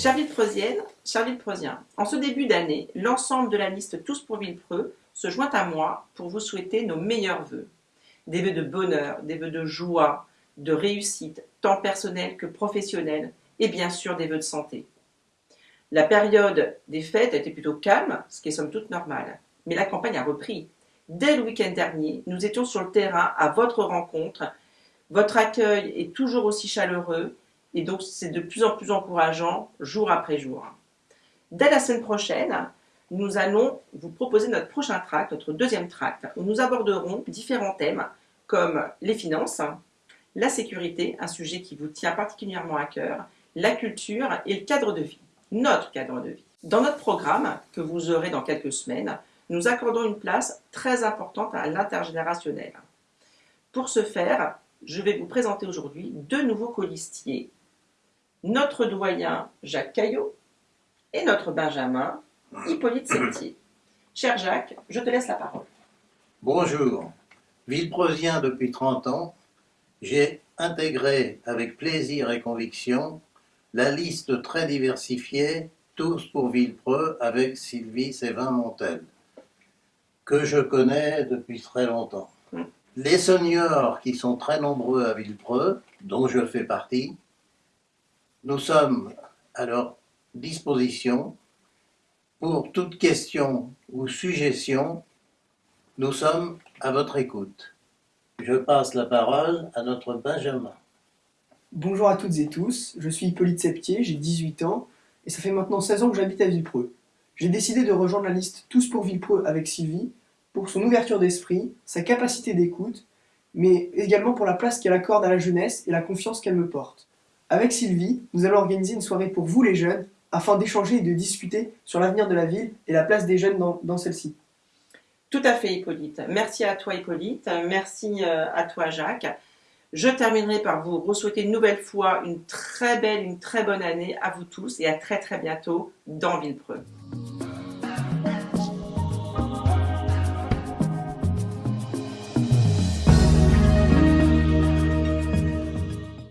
Chère Villepreusienne, chers Villepreusiens, en ce début d'année, l'ensemble de la liste Tous pour Villepreux se joint à moi pour vous souhaiter nos meilleurs vœux. Des vœux de bonheur, des vœux de joie, de réussite, tant personnelle que professionnelle, et bien sûr des vœux de santé. La période des fêtes a été plutôt calme, ce qui est somme toute normal, mais la campagne a repris. Dès le week-end dernier, nous étions sur le terrain à votre rencontre. Votre accueil est toujours aussi chaleureux et donc c'est de plus en plus encourageant jour après jour. Dès la semaine prochaine, nous allons vous proposer notre prochain tract, notre deuxième tract, où nous aborderons différents thèmes comme les finances, la sécurité, un sujet qui vous tient particulièrement à cœur, la culture et le cadre de vie, notre cadre de vie. Dans notre programme, que vous aurez dans quelques semaines, nous accordons une place très importante à l'intergénérationnel. Pour ce faire, je vais vous présenter aujourd'hui deux nouveaux colistiers notre doyen Jacques Caillot et notre Benjamin Hippolyte Septier. Cher Jacques, je te laisse la parole. Bonjour. Villepreusien depuis 30 ans, j'ai intégré avec plaisir et conviction la liste très diversifiée Tous pour Villepreux avec Sylvie Sévin-Montel, que je connais depuis très longtemps. Hmm. Les seniors qui sont très nombreux à Villepreux, dont je fais partie, nous sommes à leur disposition pour toute question ou suggestion. Nous sommes à votre écoute. Je passe la parole à notre Benjamin. Bonjour à toutes et tous, je suis Hippolyte Septier, j'ai 18 ans et ça fait maintenant 16 ans que j'habite à Villepreux. J'ai décidé de rejoindre la liste Tous pour Villepreux avec Sylvie pour son ouverture d'esprit, sa capacité d'écoute, mais également pour la place qu'elle accorde à la jeunesse et la confiance qu'elle me porte. Avec Sylvie, nous allons organiser une soirée pour vous les jeunes, afin d'échanger et de discuter sur l'avenir de la ville et la place des jeunes dans, celle-ci. Tout à fait Hippolyte. Merci à toi Hippolyte, merci euh, à toi Jacques. Je terminerai par vous souhaiter une nouvelle fois une très belle, une très bonne année à vous tous et à très très bientôt dans Villepreux.